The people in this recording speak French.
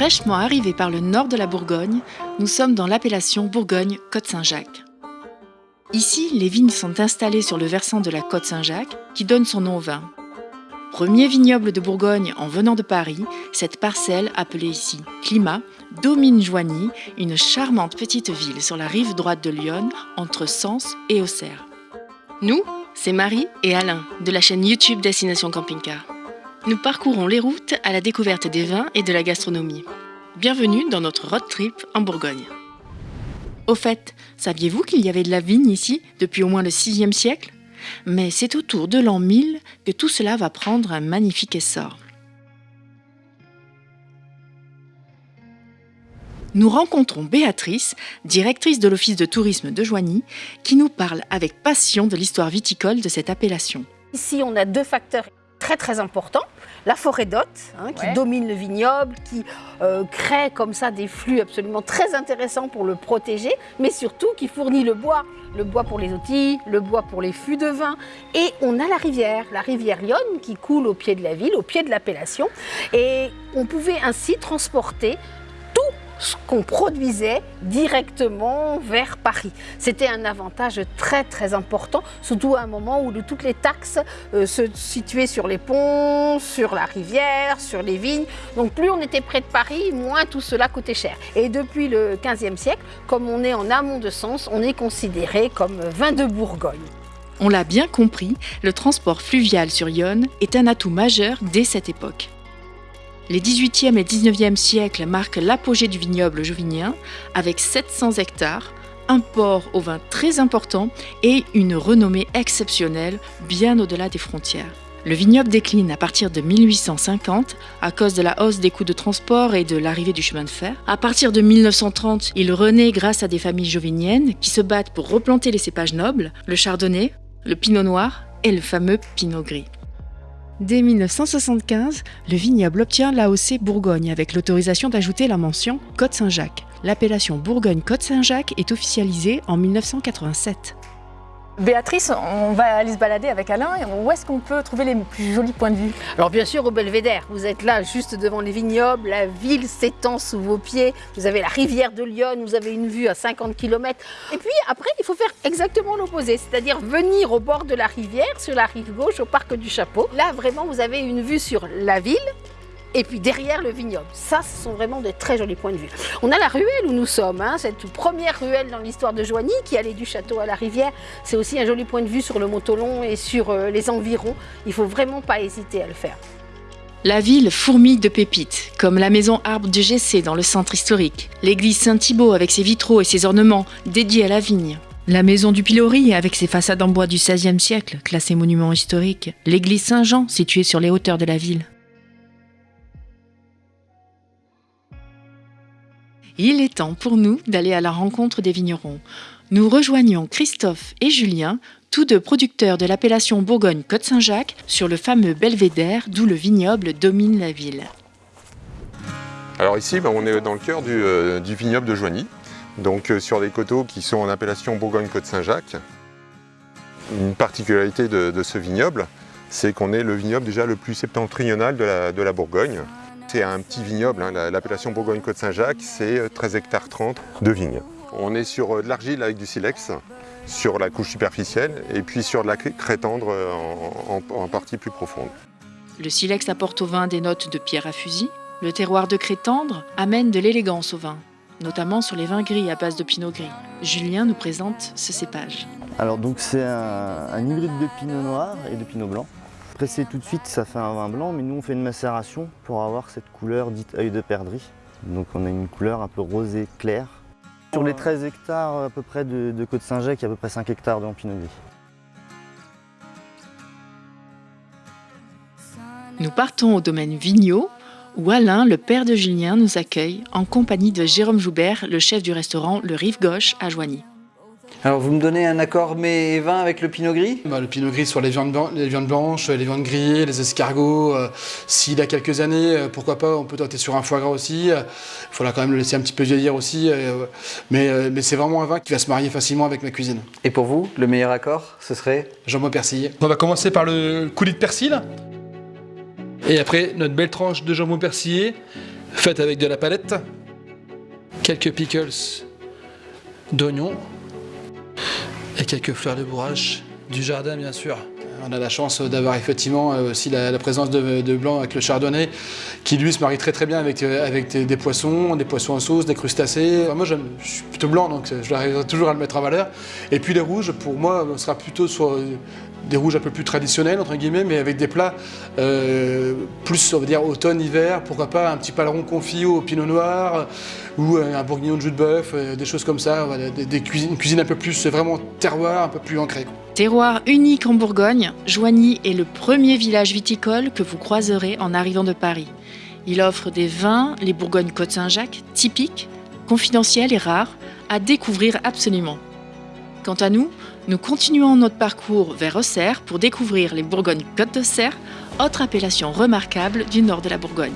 Fraîchement arrivés par le nord de la Bourgogne, nous sommes dans l'appellation Bourgogne-Côte-Saint-Jacques. Ici, les vignes sont installées sur le versant de la Côte Saint-Jacques qui donne son nom au vin. Premier vignoble de Bourgogne en venant de Paris, cette parcelle, appelée ici Climat, domine Joigny, une charmante petite ville sur la rive droite de Lyon, entre Sens et Auxerre. Nous, c'est Marie et Alain de la chaîne YouTube Destination Camping Car. Nous parcourons les routes à la découverte des vins et de la gastronomie. Bienvenue dans notre road trip en Bourgogne. Au fait, saviez-vous qu'il y avait de la vigne ici depuis au moins le 6e siècle? Mais c'est autour de l'an 1000 que tout cela va prendre un magnifique essor. Nous rencontrons Béatrice, directrice de l'Office de tourisme de Joigny, qui nous parle avec passion de l'histoire viticole de cette appellation. Ici, on a deux facteurs très très importants. La forêt d'hôte, hein, qui Ouais. domine le vignoble, qui euh, crée comme ça des flux absolument très intéressants pour le protéger, mais surtout qui fournit le bois. Le bois pour les outils, le bois pour les fûts de vin. Et on a la rivière, la rivière Lyon, qui coule au pied de la ville, au pied de l'appellation. Et on pouvait ainsi transporter ce qu'on produisait directement vers Paris. C'était un avantage très très important, surtout à un moment où toutes les taxes euh, se situaient sur les ponts, sur la rivière, sur les vignes. Donc plus on était près de Paris, moins tout cela coûtait cher. Et depuis le 15e siècle, comme on est en amont de Sens, on est considéré comme vin de Bourgogne. On l'a bien compris, le transport fluvial sur Yonne est un atout majeur dès cette époque. Les 18e et 19e siècles marquent l'apogée du vignoble jovinien avec 700 hectares, un port au vin très important et une renommée exceptionnelle bien au-delà des frontières. Le vignoble décline à partir de 1850 à cause de la hausse des coûts de transport et de l'arrivée du chemin de fer. À partir de 1930, il renaît grâce à des familles joviniennes qui se battent pour replanter les cépages nobles, le chardonnay, le pinot noir et le fameux pinot gris. Dès 1975, le vignoble obtient l'AOC Bourgogne avec l'autorisation d'ajouter la mention Côte Saint-Jacques. L'appellation Bourgogne-Côte Saint-Jacques est officialisée en 1987. Béatrice, on va aller se balader avec Alain. Où est-ce qu'on peut trouver les plus jolis points de vue? Alors bien sûr au Belvédère, vous êtes là juste devant les vignobles, la ville s'étend sous vos pieds, vous avez la rivière de Lyon, vous avez une vue à 50 km. Et puis après, il faut faire exactement l'opposé, c'est-à-dire venir au bord de la rivière, sur la rive gauche, au parc du Chapeau. Là vraiment, vous avez une vue sur la ville. Et puis derrière le vignoble. Ça, ce sont vraiment des très jolis points de vue. On a la ruelle où nous sommes, hein, cette première ruelle dans l'histoire de Joigny qui allait du château à la rivière. C'est aussi un joli point de vue sur le Montolon et sur euh, les environs. Il faut vraiment pas hésiter à le faire. La ville fourmille de pépites, comme la maison Arbre du Gessé dans le centre historique, l'église Saint-Thibault avec ses vitraux et ses ornements dédiés à la vigne, la maison du Pilori avec ses façades en bois du XVIe siècle, classée monument historique, l'église Saint-Jean située sur les hauteurs de la ville. Il est temps pour nous d'aller à la rencontre des vignerons. Nous rejoignons Christophe et Julien, tous deux producteurs de l'appellation Bourgogne-Côte-Saint-Jacques, sur le fameux belvédère d'où le vignoble domine la ville. Alors ici, ben, on est dans le cœur du, euh, vignoble de Joigny, donc euh, sur les coteaux qui sont en appellation Bourgogne-Côte-Saint-Jacques. Une particularité de, ce vignoble, c'est qu'on est le vignoble déjà le plus septentrional de la Bourgogne. C'est un petit vignoble, hein, la- l'appellation Bourgogne-Côte-Saint-Jacques, c'est euh, 13 hectares 30 de vignes. On est sur euh, de l'argile avec du silex, sur la couche superficielle, et puis sur de la craie tendre euh, en, en- en partie plus profonde. Le silex apporte au vin des notes de pierre à fusil. Le terroir de craie tendre amène de l'élégance au vin, notamment sur les vins gris à base de pinot gris. Julien nous présente ce cépage. Alors donc c'est un, un hybride de pinot noir et de pinot blanc. Pressé tout de suite, ça fait un vin blanc, mais nous on fait une macération pour avoir cette couleur dite œil de perdrix. Donc on a une couleur un peu rosée claire. Sur les 13 hectares à peu près de, Côte-Saint-Jacques, il y a à peu près 5 hectares de pinot. Nous partons au domaine Vigneault, où Alain, le père de Julien, nous accueille en compagnie de Jérôme Joubert, le chef du restaurant Le Rive Gauche à Joigny. Alors vous me donnez un accord mets et vin avec le pinot gris? Bah, le pinot gris sur les viandes, les viandes blanches, les viandes grillées, les escargots. euh, S'il a quelques années, euh, pourquoi pas, on peut tenter sur un foie gras aussi. Il faudra quand même le laisser un petit peu vieillir aussi. euh, mais euh, mais c'est vraiment un vin qui va se marier facilement avec ma cuisine. Et pour vous, le meilleur accord, ce serait? Jambon persillé. On va commencer par le coulis de persil. Et après, notre belle tranche de jambon persillé faite avec de la palette, quelques pickles d'oignons quelques fleurs de bourrache du jardin bien sûr. On a la chance d'avoir effectivement euh, aussi la, présence de, blanc avec le chardonnay qui lui se marie très très bien avec, euh, des, poissons, des poissons en sauce, des crustacés. Moi je suis plutôt blanc donc je toujours à le mettre en valeur. Et puis les rouges pour moi sera plutôt sur des rouges un peu plus traditionnels entre guillemets mais avec des plats euh, plus on va dire automne-hiver, pourquoi pas un petit paleron confit au pinot noir ou un bourguignon de jus de bœuf, des choses comme ça, des, cuisines, une cuisine un peu plus vraiment terroir, un peu plus ancrée. Terroir unique en Bourgogne, Joigny est le premier village viticole que vous croiserez en arrivant de Paris. Il offre des vins, les Bourgognes Côte Saint-Jacques, typiques, confidentiels et rares, à découvrir absolument. Quant à nous, nous continuons notre parcours vers Auxerre pour découvrir les Bourgognes Côte d'Auxerre, autre appellation remarquable du nord de la Bourgogne.